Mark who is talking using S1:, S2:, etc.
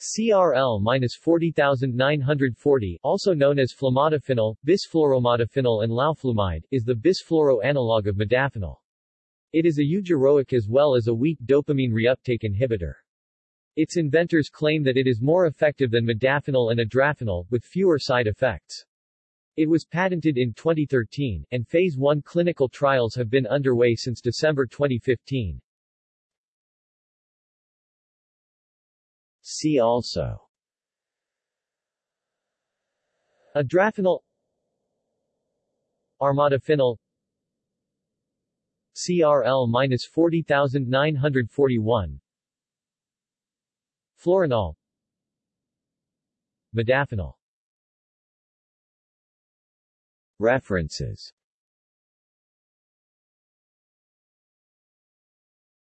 S1: CRL-40940 also known as flumodafinil, bisfluoromodafinil and lauflumide, is the bisfluoro analog of modafinil. It is a eugeroic as well as a weak dopamine reuptake inhibitor. Its inventors claim that it is more effective than modafinil and adrafinil, with fewer side effects. It was patented in 2013, and Phase 1 clinical trials have been underway since December 2015.
S2: See also.
S1: Adrafinil Armodafinil CRL-40941 Fluorenol Modafinil
S2: References